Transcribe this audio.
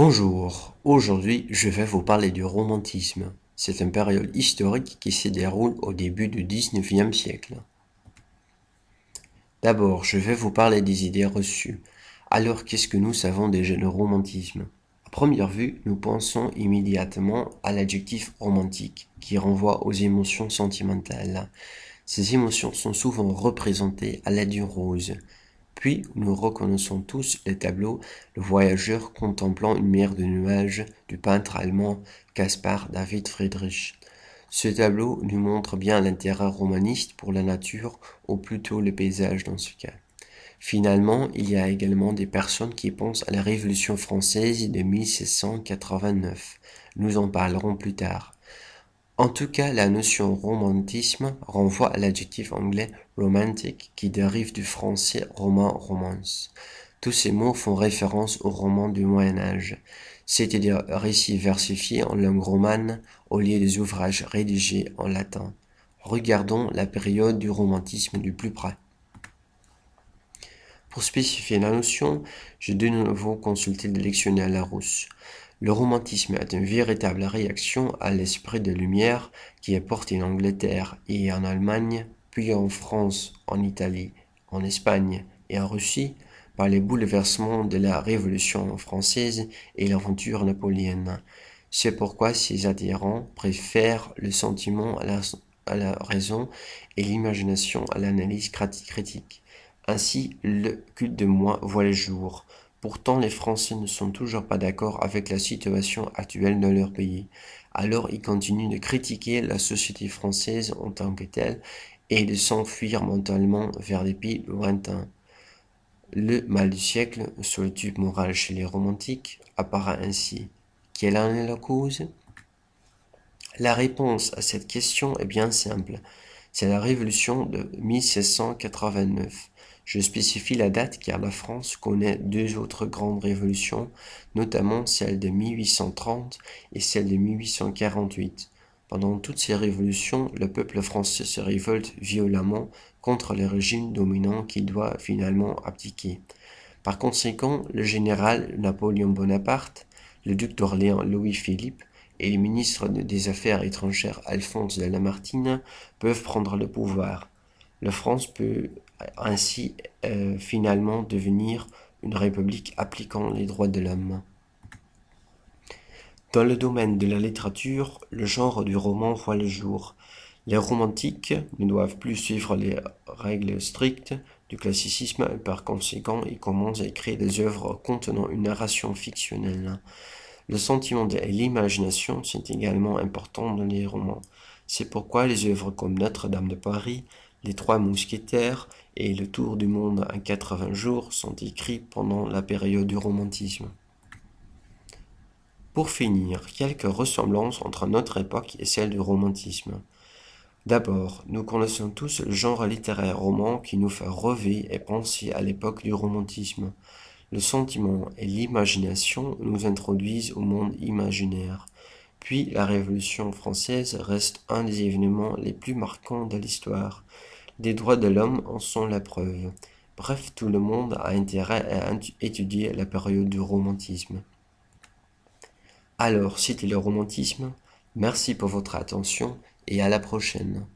Bonjour, aujourd'hui je vais vous parler du romantisme. C'est une période historique qui se déroule au début du XIXe siècle. D'abord, je vais vous parler des idées reçues. Alors, qu'est-ce que nous savons déjà du romantisme? À première vue, nous pensons immédiatement à l'adjectif romantique, qui renvoie aux émotions sentimentales. Ces émotions sont souvent représentées à l'aide d'une rose, puis nous reconnaissons tous les tableaux Le voyageur contemplant une mer de nuages du peintre allemand Caspar David Friedrich. Ce tableau nous montre bien l'intérêt romaniste pour la nature, ou plutôt le paysage dans ce cas. Finalement, il y a également des personnes qui pensent à la Révolution française de 1689. Nous en parlerons plus tard. En tout cas, la notion romantisme renvoie à l'adjectif anglais romantic qui dérive du français roman romance. Tous ces mots font référence au roman du Moyen Âge, c'est-à-dire récits versifiés en langue romane au lieu des ouvrages rédigés en latin. Regardons la période du romantisme du plus près. Pour spécifier la notion, je de nouveau consulter le dictionnaire Larousse. Le romantisme est une véritable réaction à l'esprit de lumière qui est porté en Angleterre et en Allemagne, puis en France, en Italie, en Espagne et en Russie par les bouleversements de la Révolution française et l'aventure napoléonienne. C'est pourquoi ces adhérents préfèrent le sentiment à la raison et l'imagination à l'analyse critique. Ainsi, le culte de moi voit le jour. Pourtant, les Français ne sont toujours pas d'accord avec la situation actuelle dans leur pays. Alors, ils continuent de critiquer la société française en tant que telle et de s'enfuir mentalement vers des pays lointains. Le mal du siècle, solitude morale chez les romantiques, apparaît ainsi. Quelle en est la cause? La réponse à cette question est bien simple. C'est la révolution de 1689. Je spécifie la date car la France connaît deux autres grandes révolutions, notamment celle de 1830 et celle de 1848. Pendant toutes ces révolutions, le peuple français se révolte violemment contre le régime dominant qu'il doit finalement abdiquer. Par conséquent, le général Napoléon Bonaparte, le duc d'Orléans Louis-Philippe et le ministre des Affaires étrangères Alphonse de Lamartine peuvent prendre le pouvoir. La France peut ainsi euh, finalement devenir une république appliquant les droits de l'homme. Dans le domaine de la littérature, le genre du roman voit le jour. Les romantiques ne doivent plus suivre les règles strictes du classicisme et par conséquent ils commencent à écrire des œuvres contenant une narration fictionnelle. Le sentiment et l'imagination sont également importants dans les romans. C'est pourquoi les œuvres comme Notre-Dame de Paris, les Trois Mousquetaires et Le Tour du Monde en 80 jours sont écrits pendant la période du romantisme. Pour finir, quelques ressemblances entre notre époque et celle du romantisme. D'abord, nous connaissons tous le genre littéraire roman qui nous fait rêver et penser à l'époque du romantisme. Le sentiment et l'imagination nous introduisent au monde imaginaire. Puis la Révolution française reste un des événements les plus marquants de l'histoire. Les droits de l'homme en sont la preuve. Bref, tout le monde a intérêt à étudier la période du romantisme. Alors, c'était le romantisme. Merci pour votre attention et à la prochaine.